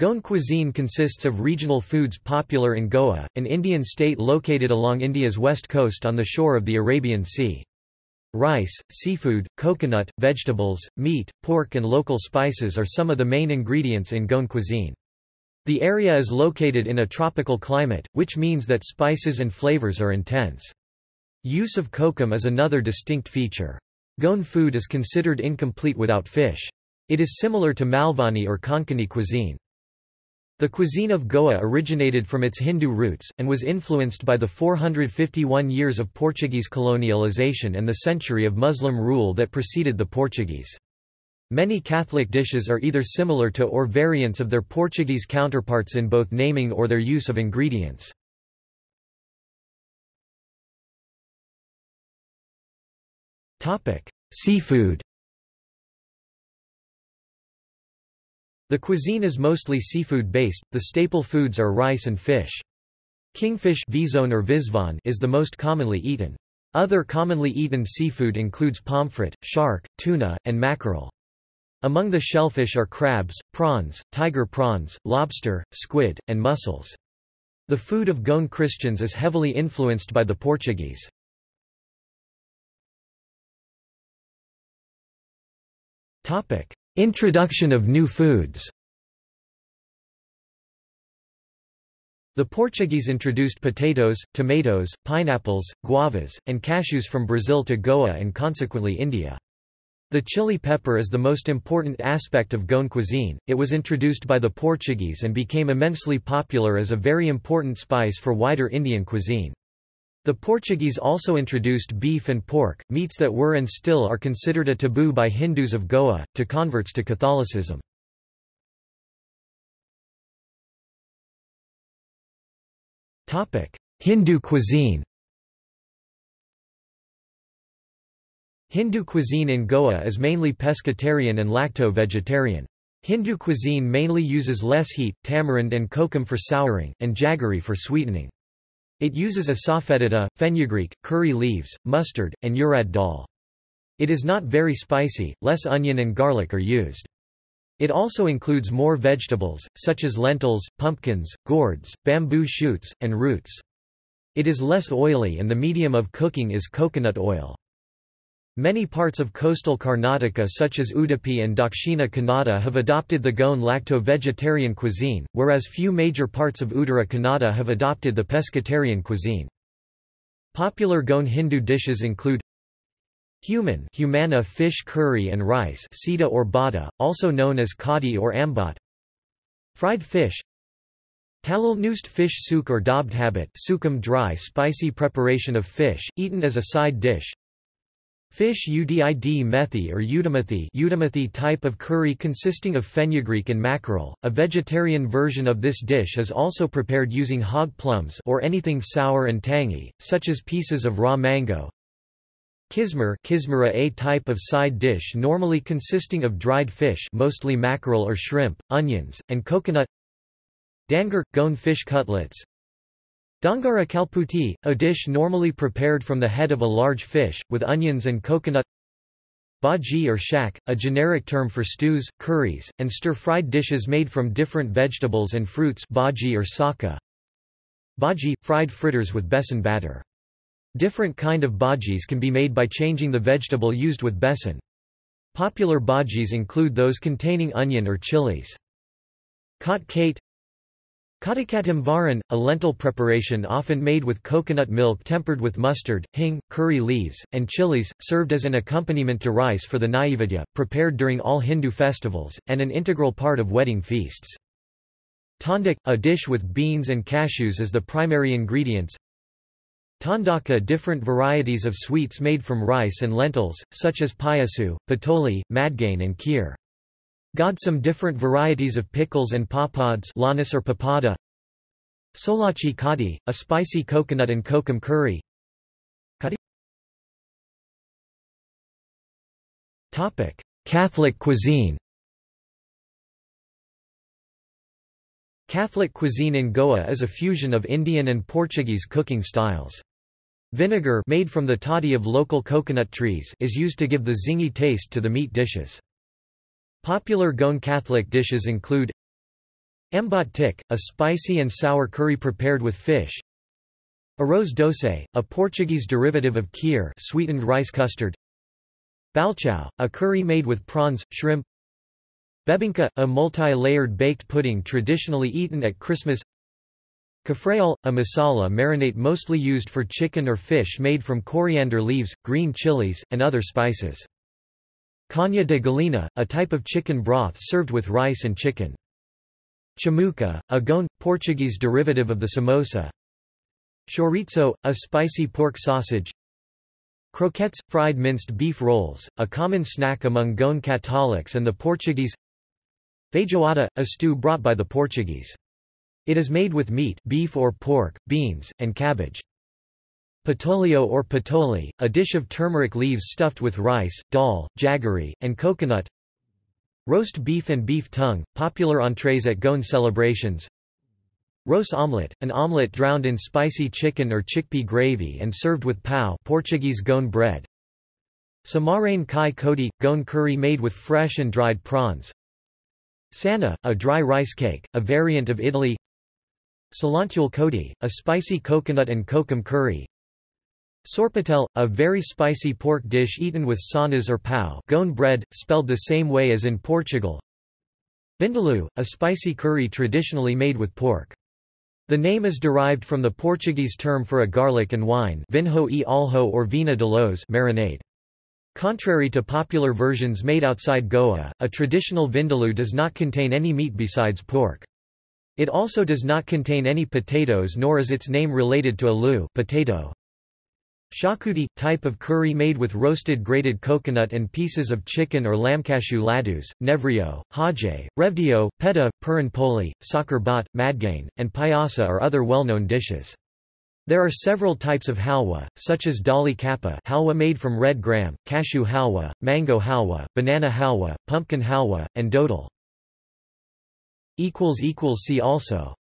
Goan cuisine consists of regional foods popular in Goa, an Indian state located along India's west coast on the shore of the Arabian Sea. Rice, seafood, coconut, vegetables, meat, pork and local spices are some of the main ingredients in Goan cuisine. The area is located in a tropical climate, which means that spices and flavors are intense. Use of kokum is another distinct feature. Goan food is considered incomplete without fish. It is similar to Malvani or Konkani cuisine. The cuisine of Goa originated from its Hindu roots, and was influenced by the 451 years of Portuguese colonialization and the century of Muslim rule that preceded the Portuguese. Many Catholic dishes are either similar to or variants of their Portuguese counterparts in both naming or their use of ingredients. Seafood The cuisine is mostly seafood-based, the staple foods are rice and fish. Kingfish or is the most commonly eaten. Other commonly eaten seafood includes pomfret, shark, tuna, and mackerel. Among the shellfish are crabs, prawns, tiger prawns, lobster, squid, and mussels. The food of Goan Christians is heavily influenced by the Portuguese. Introduction of new foods The Portuguese introduced potatoes, tomatoes, pineapples, guavas, and cashews from Brazil to Goa and consequently India. The chili pepper is the most important aspect of Goan cuisine, it was introduced by the Portuguese and became immensely popular as a very important spice for wider Indian cuisine. The Portuguese also introduced beef and pork, meats that were and still are considered a taboo by Hindus of Goa, to converts to Catholicism. Hindu cuisine Hindu cuisine in Goa is mainly pescatarian and lacto-vegetarian. Hindu cuisine mainly uses less heat, tamarind and kokum for souring, and jaggery for sweetening. It uses asafoetida, fenugreek, curry leaves, mustard, and urad dal. It is not very spicy, less onion and garlic are used. It also includes more vegetables, such as lentils, pumpkins, gourds, bamboo shoots, and roots. It is less oily and the medium of cooking is coconut oil. Many parts of coastal Karnataka such as Udupi and Dakshina Kannada have adopted the Goan lacto-vegetarian cuisine, whereas few major parts of Uttara Kannada have adopted the pescatarian cuisine. Popular Goan Hindu dishes include Human humana fish curry and rice sita or bada, also known as kadi or ambat Fried fish Talal noost fish souk or dobd habit sukum dry spicy preparation of fish, eaten as a side dish Fish udid methi or udamathi udamathi type of curry consisting of fenugreek and mackerel. A vegetarian version of this dish is also prepared using hog plums or anything sour and tangy, such as pieces of raw mango. Kismer kismera a type of side dish normally consisting of dried fish mostly mackerel or shrimp, onions, and coconut Dangar – Goan fish cutlets Dangara kalputi, a dish normally prepared from the head of a large fish, with onions and coconut Bhaji or shak, a generic term for stews, curries, and stir-fried dishes made from different vegetables and fruits bhaji or saka. Bhaji – fried fritters with besan batter. Different kind of bhajis can be made by changing the vegetable used with besan. Popular bhajis include those containing onion or chilies. Khat kate Kadakatam a lentil preparation often made with coconut milk tempered with mustard, hing, curry leaves, and chilies, served as an accompaniment to rice for the Naivedya, prepared during all Hindu festivals, and an integral part of wedding feasts. Tondak, a dish with beans and cashews as the primary ingredients. Tondaka different varieties of sweets made from rice and lentils, such as payasu, patoli, madgain and kheer. God some different varieties of pickles and papads or papada. Solachi kadi, a spicy coconut and kokum curry. Topic: Catholic cuisine. Catholic cuisine in Goa is a fusion of Indian and Portuguese cooking styles. Vinegar made from the toddy of local coconut trees is used to give the zingy taste to the meat dishes. Popular Goan Catholic dishes include Ambot tik, a spicy and sour curry prepared with fish. Arroz doce, a Portuguese derivative of kheer sweetened rice custard. Balchao, a curry made with prawns, shrimp. Bebinka, a multi-layered baked pudding traditionally eaten at Christmas. Cafreal, a masala marinade mostly used for chicken or fish made from coriander leaves, green chilies, and other spices. Canja de galinha, a type of chicken broth served with rice and chicken. Chamuca, a Goan, Portuguese derivative of the samosa. Chorizo, a spicy pork sausage. Croquettes, fried minced beef rolls, a common snack among Goan Catholics and the Portuguese. Feijoada, a stew brought by the Portuguese. It is made with meat beef or pork, beans, and cabbage. Patolio or patoli, a dish of turmeric leaves stuffed with rice, dal, jaggery, and coconut. Roast beef and beef tongue, popular entrees at Goan celebrations. Roast omelette, an omelette drowned in spicy chicken or chickpea gravy and served with pau Portuguese Goan bread. Samarane kai kodi, Goan curry made with fresh and dried prawns. Sana, a dry rice cake, a variant of idli. Cilantro kodi, a spicy coconut and kokum curry. Sorpatel, a very spicy pork dish eaten with sanas or pau Goan bread, spelled the same way as in Portugal. Vindaloo, a spicy curry traditionally made with pork. The name is derived from the Portuguese term for a garlic and wine vinho e alho or vinha d'alhos marinade. Contrary to popular versions made outside Goa, a traditional vindaloo does not contain any meat besides pork. It also does not contain any potatoes nor is its name related to alu potato. Shakuti – type of curry made with roasted grated coconut and pieces of chicken or lamb. ladus, nevrio, haje, revdio, peta, puran poli, sakar bat, madgain, and payasa are other well-known dishes. There are several types of halwa, such as dali kappa halwa made from red gram, cashew halwa, mango halwa, banana halwa, pumpkin halwa, and dodal. See also